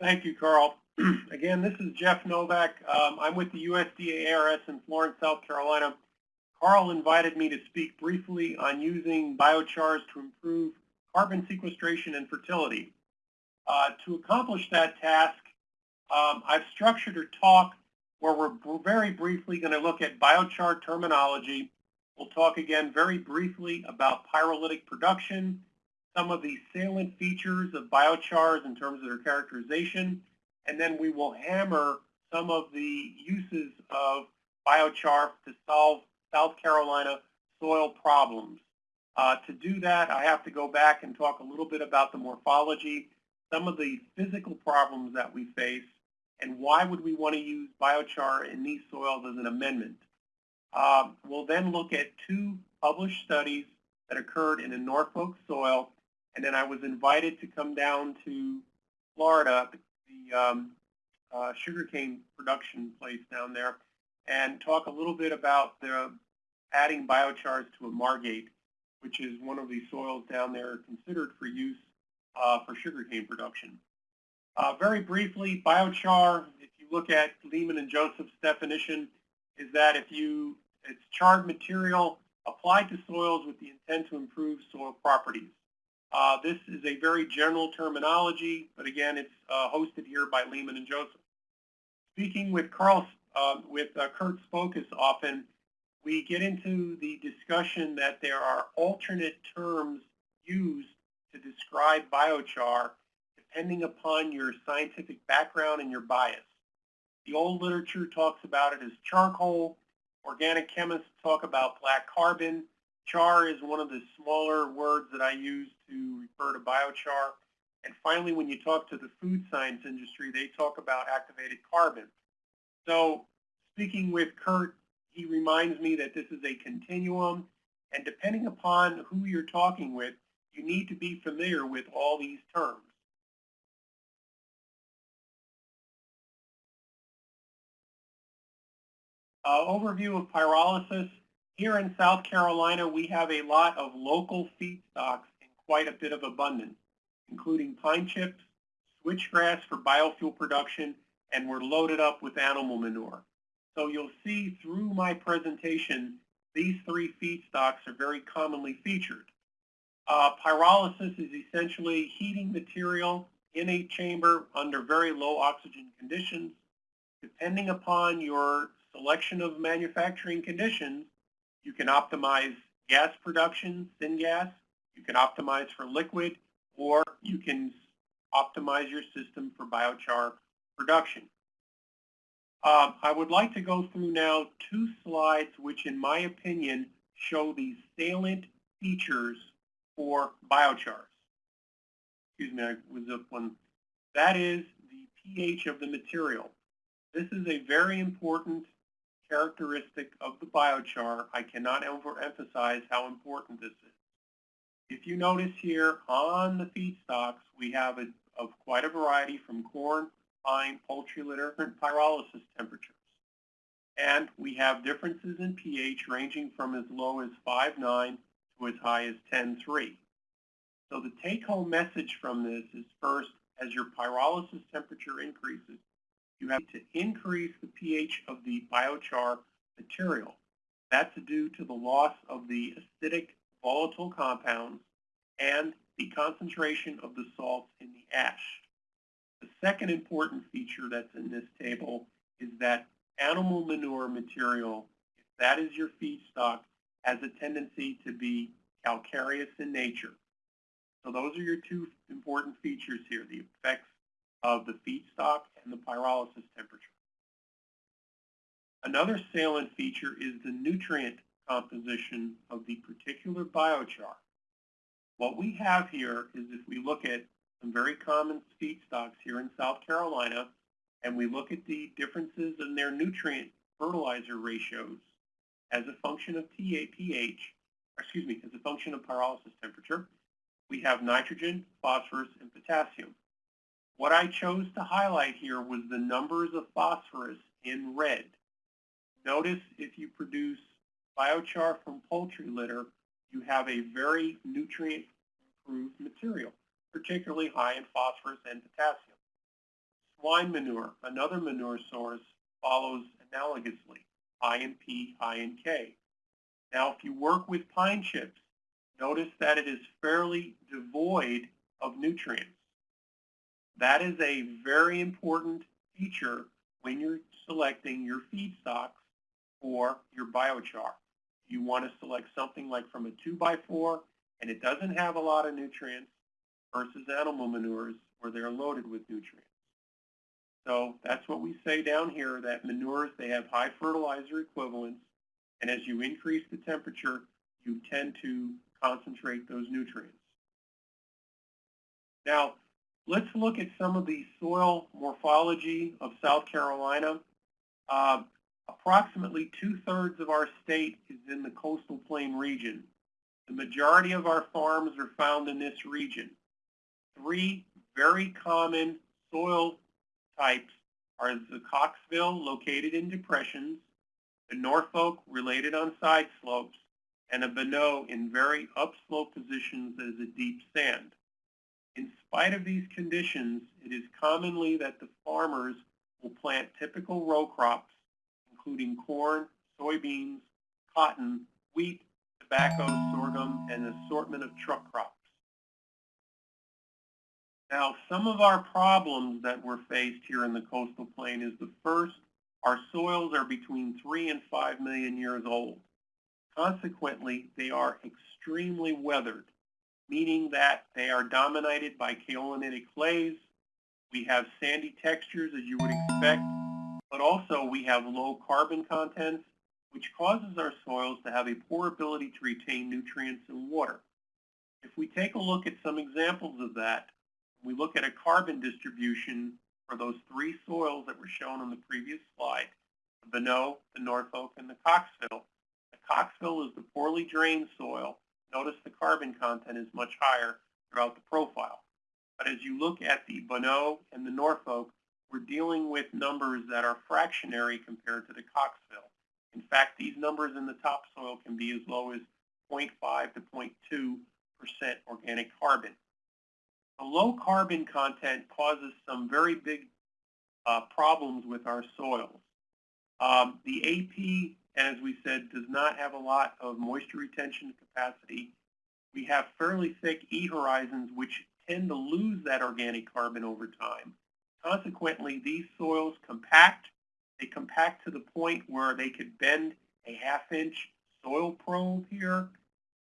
Thank you, Carl. Again, this is Jeff Novak. Um, I'm with the USDA ARS in Florence, South Carolina. Carl invited me to speak briefly on using biochars to improve carbon sequestration and fertility. Uh, to accomplish that task, um, I've structured a talk where we're very briefly going to look at biochar terminology. We'll talk again very briefly about pyrolytic production, some of the salient features of biochars in terms of their characterization, and then we will hammer some of the uses of biochar to solve South Carolina soil problems. Uh, to do that, I have to go back and talk a little bit about the morphology, some of the physical problems that we face, and why would we want to use biochar in these soils as an amendment. Um, we'll then look at two published studies that occurred in a Norfolk soil and then I was invited to come down to Florida, the um, uh, sugarcane production place down there, and talk a little bit about the adding biochars to a margate, which is one of the soils down there considered for use uh, for sugarcane production. Uh, very briefly, biochar, if you look at Lehmann and Joseph's definition, is that if you, it's charred material applied to soils with the intent to improve soil properties. Uh, this is a very general terminology, but again, it's uh, hosted here by Lehmann and Joseph. Speaking with Carl, uh, with Kurt Spokas often, we get into the discussion that there are alternate terms used to describe biochar depending upon your scientific background and your bias. The old literature talks about it as charcoal. Organic chemists talk about black carbon. Char is one of the smaller words that I use to refer to biochar. And finally, when you talk to the food science industry, they talk about activated carbon. So speaking with Kurt, he reminds me that this is a continuum. And depending upon who you're talking with, you need to be familiar with all these terms. Uh, overview of pyrolysis. Here in South Carolina, we have a lot of local feedstocks in quite a bit of abundance, including pine chips, switchgrass for biofuel production, and we're loaded up with animal manure. So you'll see through my presentation, these three feedstocks are very commonly featured. Uh, pyrolysis is essentially heating material in a chamber under very low oxygen conditions. Depending upon your selection of manufacturing conditions, you can optimize gas production, syngas. You can optimize for liquid, or you can optimize your system for biochar production. Um, I would like to go through now two slides which, in my opinion, show the salient features for biochars. Excuse me, I was up one. That is the pH of the material. This is a very important characteristic of the biochar, I cannot overemphasize how important this is. If you notice here on the feedstocks, we have a, of quite a variety from corn, pine, poultry litter, and pyrolysis temperatures. And we have differences in pH ranging from as low as 5.9 to as high as 10.3. So the take-home message from this is first, as your pyrolysis temperature increases, you have to increase the pH of the biochar material. That's due to the loss of the acidic volatile compounds and the concentration of the salts in the ash. The second important feature that's in this table is that animal manure material, if that is your feedstock, has a tendency to be calcareous in nature. So those are your two important features here, the effects of the feedstock and the pyrolysis temperature. Another salient feature is the nutrient composition of the particular biochar. What we have here is if we look at some very common feedstocks here in South Carolina, and we look at the differences in their nutrient fertilizer ratios as a function of pH, excuse me, as a function of pyrolysis temperature, we have nitrogen, phosphorus, and potassium. What I chose to highlight here was the numbers of phosphorus in red. Notice if you produce biochar from poultry litter, you have a very nutrient improved material, particularly high in phosphorus and potassium. Swine manure, another manure source, follows analogously, high in P, high in K. Now, if you work with pine chips, notice that it is fairly devoid of nutrients. That is a very important feature when you're selecting your feedstocks for your biochar. You want to select something like from a 2x4 and it doesn't have a lot of nutrients versus animal manures where they're loaded with nutrients. So that's what we say down here, that manures, they have high fertilizer equivalents, and as you increase the temperature, you tend to concentrate those nutrients. Now, let's look at some of the soil morphology of South Carolina. Uh, approximately two-thirds of our state is in the coastal plain region. The majority of our farms are found in this region. Three very common soil types are the Coxville, located in depressions, the Norfolk, related on side slopes, and a Bonneau in very upslope positions is a deep sand. In spite of these conditions, it is commonly that the farmers will plant typical row crops, including corn, soybeans, cotton, wheat, tobacco, sorghum, and an assortment of truck crops. Now, some of our problems that we're faced here in the coastal plain is the first, our soils are between three and five million years old. Consequently, they are extremely weathered, meaning that they are dominated by kaolinitic clays. We have sandy textures, as you would expect, but also we have low carbon contents, which causes our soils to have a poor ability to retain nutrients and water. If we take a look at some examples of that, we look at a carbon distribution for those three soils that were shown on the previous slide, the Bonneau, the Norfolk, and the Coxville. The Coxville is the poorly drained soil. Notice the carbon content is much higher throughout the profile. But as you look at the Bonneau and the Norfolk, we're dealing with numbers that are fractionary compared to the Coxville. In fact, these numbers in the topsoil can be as low as 0.5 to 0.2% organic carbon. The low carbon content causes some very big uh, problems with our soils. Um, the AP, as we said, does not have a lot of moisture retention capacity. We have fairly thick E horizons, which tend to lose that organic carbon over time. Consequently, these soils compact. They compact to the point where they could bend a half inch soil probe here.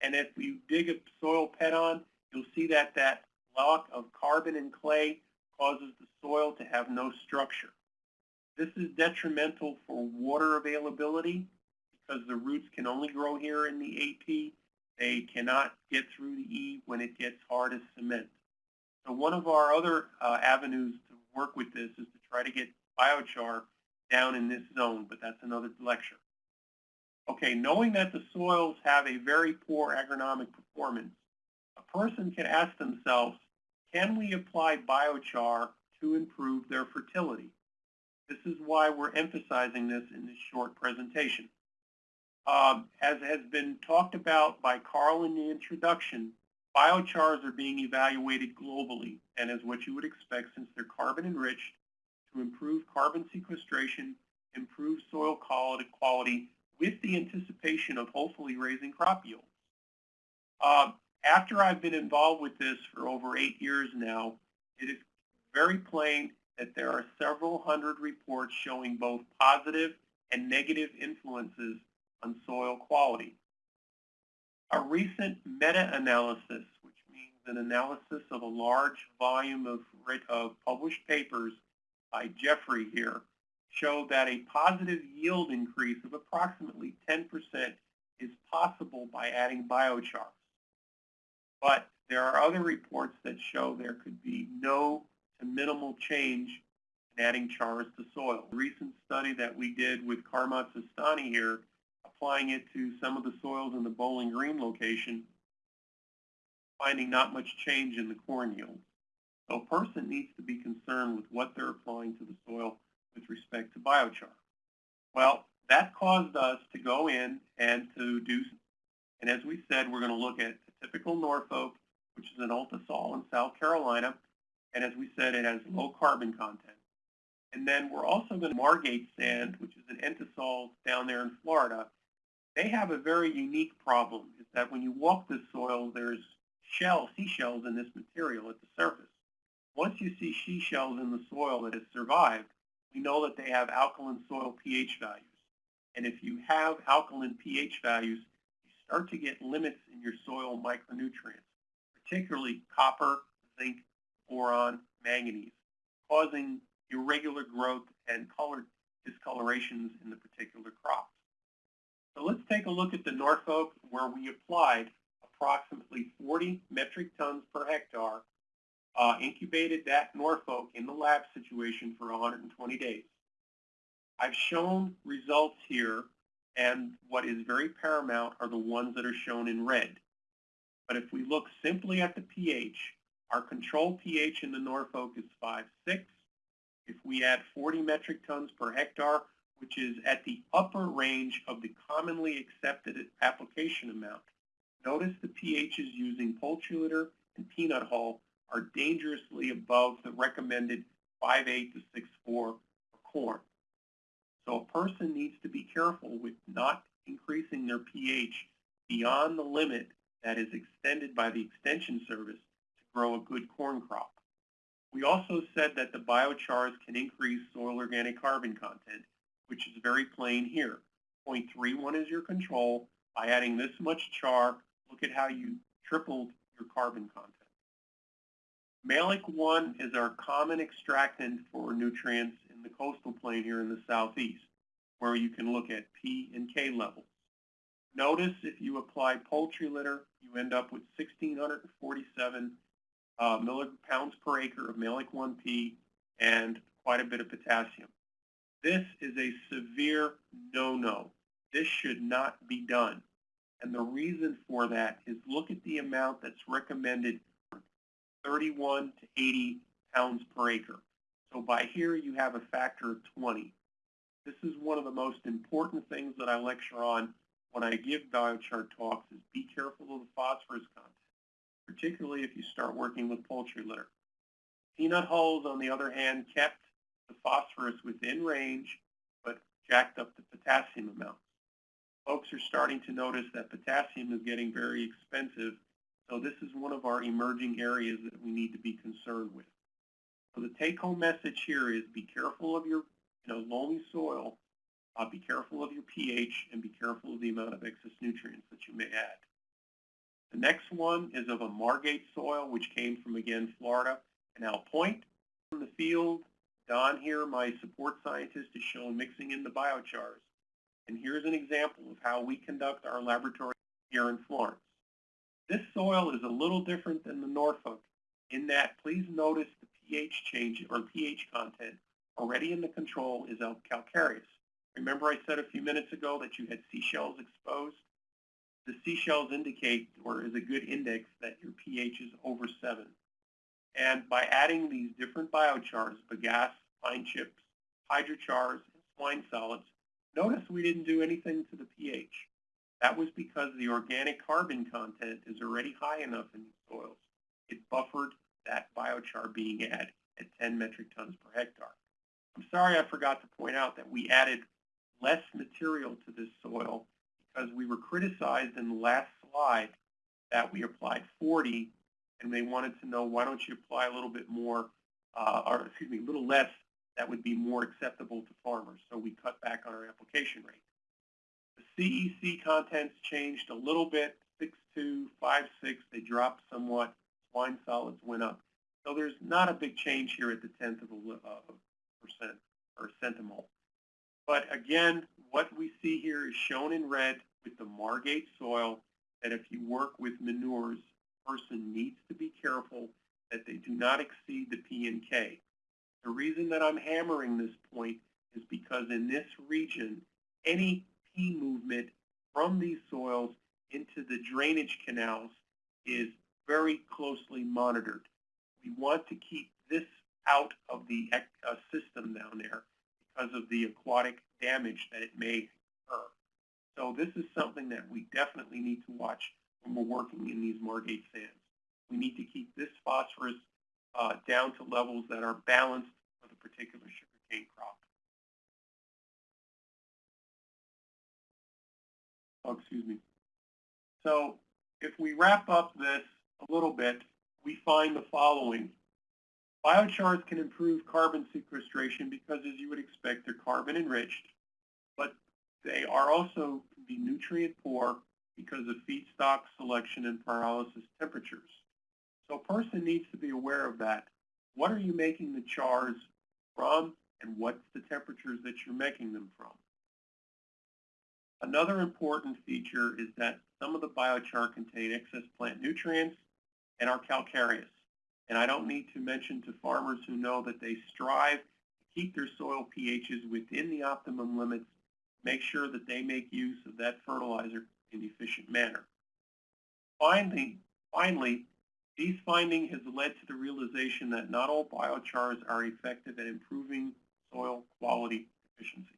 And if you dig a soil ped on, you'll see that that lock of carbon and clay causes the soil to have no structure. This is detrimental for water availability because the roots can only grow here in the AP. They cannot get through the E when it gets hard as cement. So one of our other uh, avenues to work with this is to try to get biochar down in this zone, but that's another lecture. Okay, knowing that the soils have a very poor agronomic performance, a person can ask themselves, can we apply biochar to improve their fertility? This is why we're emphasizing this in this short presentation. Um, as has been talked about by Carl in the introduction, biochars are being evaluated globally and as what you would expect since they're carbon enriched to improve carbon sequestration, improve soil quality, with the anticipation of hopefully raising crop yields. Uh, after I've been involved with this for over eight years now, it is very plain that there are several hundred reports showing both positive and negative influences on soil quality. A recent meta-analysis, which means an analysis of a large volume of, of published papers by Jeffery here, showed that a positive yield increase of approximately 10% is possible by adding biochar. But there are other reports that show there could be no to minimal change in adding chars to soil. A recent study that we did with Karamat Sistani here, applying it to some of the soils in the Bowling Green location, finding not much change in the corn yield. So a person needs to be concerned with what they're applying to the soil with respect to biochar. Well, that caused us to go in and to do, and as we said, we're going to look at typical Norfolk, which is an ultisol in South Carolina. And as we said, it has mm-hmm. low carbon content. And then we're also going to Margate Sand, which is an entisol down there in Florida. They have a very unique problem, is that when you walk the soil, there's shell, seashells in this material at the surface. Once you see seashells in the soil that has survived, we know that they have alkaline soil pH values. And if you have alkaline pH values, you start to get limits in your soil micronutrients, particularly copper, zinc, boron, manganese, causing irregular growth and color discolorations in the particular crops. So let's take a look at the Norfolk where we applied approximately 40 metric tons per hectare, uh, incubated that Norfolk in the lab situation for 120 days. I've shown results here, and what is very paramount are the ones that are shown in red. But if we look simply at the pH, our control pH in the Norfolk is 5.6. If we add 40 metric tons per hectare, which is at the upper range of the commonly accepted application amount, notice the pHs using poultry litter and peanut hull are dangerously above the recommended 5.8 to 6.4 for corn. So a person needs to be careful with not increasing their pH beyond the limit that is extended by the Extension Service grow a good corn crop. We also said that the biochars can increase soil organic carbon content, which is very plain here. 0.31 is your control. By adding this much char, look at how you tripled your carbon content. Mehlich 1 is our common extractant for nutrients in the coastal plain here in the southeast, where you can look at P and K levels. Notice if you apply poultry litter, you end up with 1,647 uh, millipounds per acre of Mehlich 1P and quite a bit of potassium. This is a severe no-no. This should not be done. And the reason for that is look at the amount that's recommended, 31 to 80 pounds per acre. So by here you have a factor of 20. This is one of the most important things that I lecture on when I give biochar talks is be careful of the phosphorus content, particularly if you start working with poultry litter. Peanut hulls, on the other hand, kept the phosphorus within range, but jacked up the potassium amounts. Folks are starting to notice that potassium is getting very expensive, so this is one of our emerging areas that we need to be concerned with. So the take-home message here is be careful of your you know, loamy soil, uh, be careful of your pH, and be careful of the amount of excess nutrients that you may add. The next one is of a Margate soil, which came from, again, Florida, Canal Point. From the field, Don here, my support scientist, is shown mixing in the biochars. And here's an example of how we conduct our laboratory here in Florence. This soil is a little different than the Norfolk in that please notice the pH change or pH content already in the control is calcareous. Remember I said a few minutes ago that you had seashells exposed? The seashells indicate, or is a good index, that your pH is over 7. And by adding these different biochars, bagasse, pine chips, hydrochars, and swine solids, notice we didn't do anything to the pH. That was because the organic carbon content is already high enough in these soils. It buffered that biochar being added at 10 metric tons per hectare. I'm sorry I forgot to point out that we added less material to this soil because we were criticized in the last slide that we applied 40 and they wanted to know why don't you apply a little bit more, uh, or excuse me, a little less that would be more acceptable to farmers. So we cut back on our application rate. The CEC contents changed a little bit, 6256, they dropped somewhat, swine solids went up. So there's not a big change here at the tenth of a uh, percent or centimole. But again, what we see here is shown in red with the Margate soil that if you work with manures, person needs to be careful that they do not exceed the P and K. The reason that I'm hammering this point is because in this region, any P movement from these soils into the drainage canals is very closely monitored. We want to keep this out of the uh, system down there because of the aquatic damage that it may occur. So this is something that we definitely need to watch when we're working in these Margate sands. We need to keep this phosphorus uh, down to levels that are balanced for the particular sugarcane crop. Oh, excuse me. So if we wrap up this a little bit, we find the following. Biochars can improve carbon sequestration because, as you would expect, they're carbon enriched, but they are also can be nutrient poor because of feedstock selection and pyrolysis temperatures. So a person needs to be aware of that. What are you making the chars from and what's the temperatures that you're making them from? Another important feature is that some of the biochar contain excess plant nutrients and are calcareous. And I don't need to mention to farmers who know that they strive to keep their soil pHs within the optimum limits, make sure that they make use of that fertilizer in an efficient manner. Finally, finally, these findings has led to the realization that not all biochars are effective at improving soil quality efficiency.